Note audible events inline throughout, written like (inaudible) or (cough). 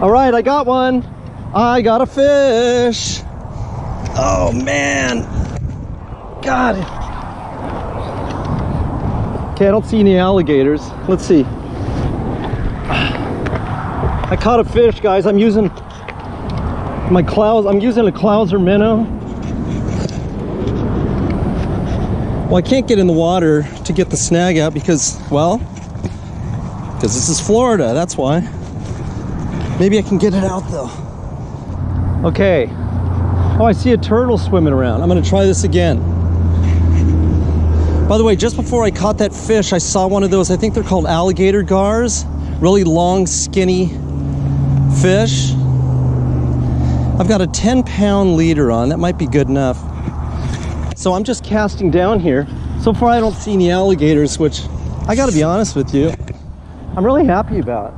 All right, I got one. I got a fish. Oh man. God. Okay, I don't see any alligators. Let's see. I caught a fish, guys. I'm using my clouds. I'm using a Clouser minnow. Well, I can't get in the water to get the snag out because, well, because this is Florida. That's why. Maybe I can get it out though. Okay. Oh, I see a turtle swimming around. I'm gonna try this again. By the way, just before I caught that fish, I saw one of those, I think they're called alligator gars. Really long, skinny fish. I've got a 10 pound leader on. That might be good enough. So I'm just casting down here. So far I don't see any alligators, which I gotta be honest with you, I'm really happy about.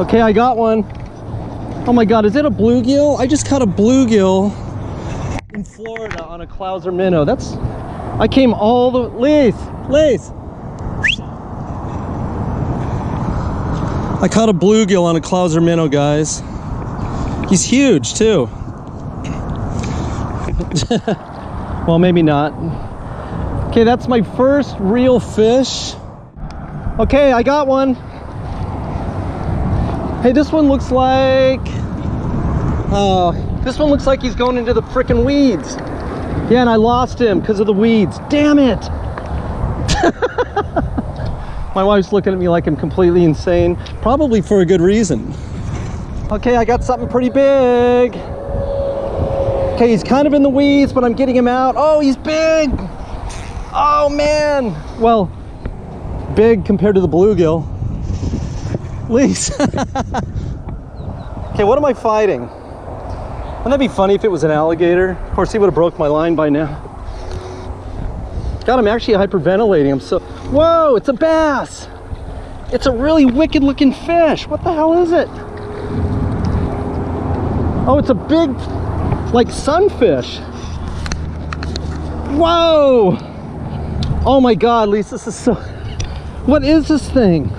Okay, I got one. Oh my God, is it a bluegill? I just caught a bluegill in Florida on a Clouser minnow. That's, I came all the, Lace, Lace. I caught a bluegill on a Clouser minnow, guys. He's huge too. (laughs) well, maybe not. Okay, that's my first real fish. Okay, I got one. Hey, this one looks like... Oh, this one looks like he's going into the freaking weeds. Yeah, and I lost him because of the weeds. Damn it! (laughs) My wife's looking at me like I'm completely insane. Probably for a good reason. Okay, I got something pretty big. Okay, he's kind of in the weeds, but I'm getting him out. Oh, he's big! Oh, man! Well, big compared to the bluegill. Least. okay, what am I fighting? Wouldn't that be funny if it was an alligator? Of course, he would have broke my line by now. God, I'm actually hyperventilating. I'm so... Whoa, it's a bass! It's a really wicked looking fish. What the hell is it? Oh, it's a big, like sunfish. Whoa! Oh my God, Lisa, this is so... What is this thing?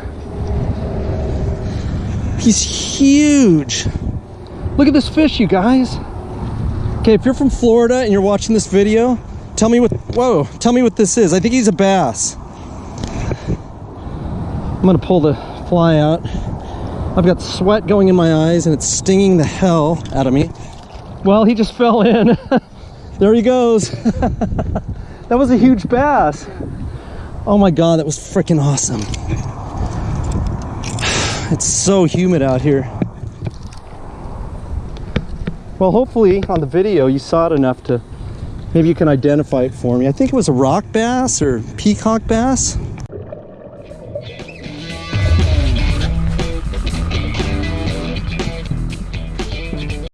He's huge. Look at this fish, you guys. Okay, if you're from Florida and you're watching this video, tell me what, whoa, tell me what this is. I think he's a bass. I'm gonna pull the fly out. I've got sweat going in my eyes and it's stinging the hell out of me. Well, he just fell in. (laughs) there he goes. (laughs) that was a huge bass. Oh my God, that was freaking awesome. It's so humid out here. Well, hopefully on the video you saw it enough to, maybe you can identify it for me. I think it was a rock bass or peacock bass.